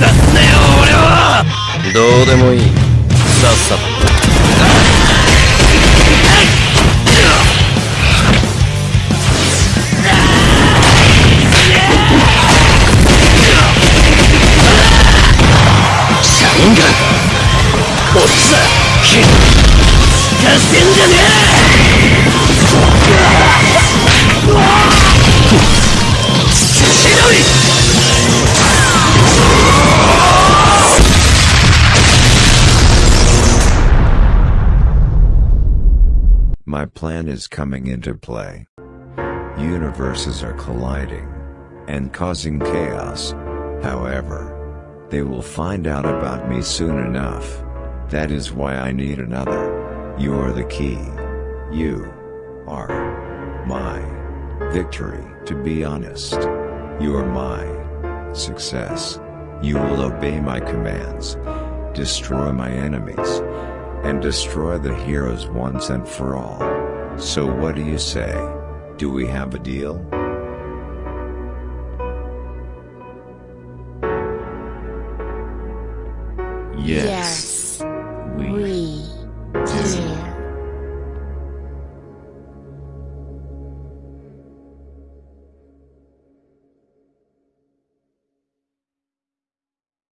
俺はどうでもいい。さっさと。シャインガン。こっちだ。聞かせんじゃねえ。My plan is coming into play. Universes are colliding and causing chaos. However, they will find out about me soon enough. That is why I need another. You're the key. You are my victory, to be honest. You're my success. You will obey my commands, destroy my enemies, and destroy the heroes once and for all. So what do you say? Do we have a deal? Yes, we do.